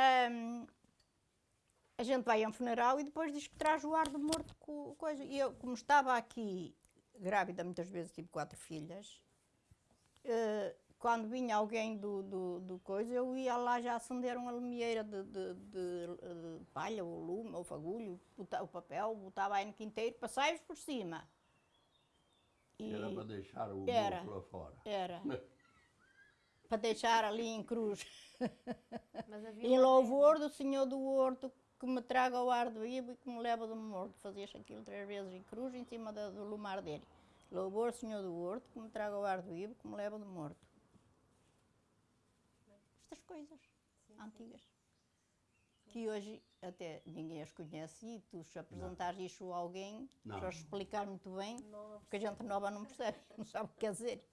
Ahm, a gente vai a um funeral e depois diz que traz o ar do morto com coisa. E eu, como estava aqui grávida, muitas vezes tive quatro filhas, eh, quando vinha alguém do, do, do coisa, eu ia lá já acender uma lumieira de, de, de, eh, palha, ou lume, ou fagulho, bota- o papel, botava aí no quinteiro, passai-vos por cima. E Era para deixar o Era. lá fora. era para deixar ali em cruz. Em louvor do Senhor do Horto, que me traga o ar do vivo e que me leva do morto. Fazias aquilo três vezes em cruz em cima da- do lumar dele. Louvor, Senhor do Horto, que me traga o ar do vivo, que me leva do morto. Estas coisas antigas. Que hoje até ninguém as conhece e tu se apresentares isto a alguém, Não. para explicar muito bem, Não porque a gente nova não percebe, não sabe o que quer dizer.